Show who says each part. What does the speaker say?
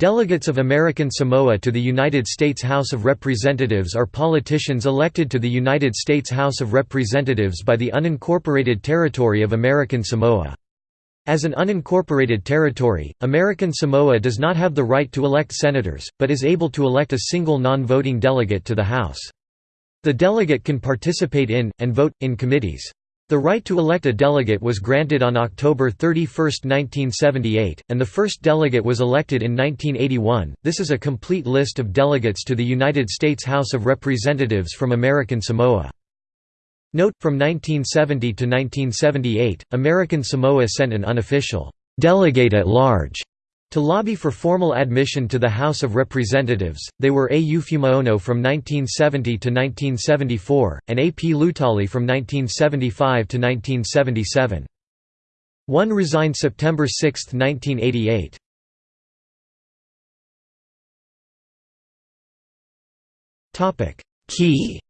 Speaker 1: Delegates of American Samoa to the United States House of Representatives are politicians elected to the United States House of Representatives by the unincorporated territory of American Samoa. As an unincorporated territory, American Samoa does not have the right to elect senators, but is able to elect a single non-voting delegate to the House. The delegate can participate in, and vote, in committees. The right to elect a delegate was granted on October 31, 1978, and the first delegate was elected in 1981. This is a complete list of delegates to the United States House of Representatives from American Samoa. Note, from 1970 to 1978, American Samoa sent an unofficial delegate at large to lobby for formal admission to the House of Representatives, they were A. U. Fuimaono from 1970 to 1974, and A. P. Lutali from 1975 to 1977. One resigned September 6, 1988. Key